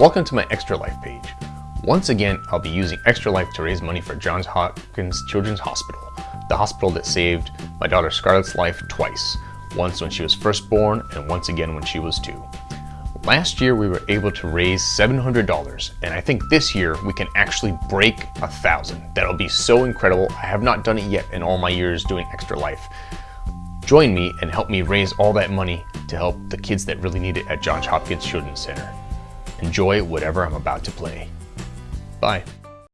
Welcome to my Extra Life page. Once again, I'll be using Extra Life to raise money for Johns Hopkins Children's Hospital, the hospital that saved my daughter Scarlett's life twice, once when she was first born and once again when she was two. Last year we were able to raise $700 and I think this year we can actually break a thousand. That'll be so incredible. I have not done it yet in all my years doing Extra Life. Join me and help me raise all that money to help the kids that really need it at Johns Hopkins Children's Center. Enjoy whatever I'm about to play. Bye.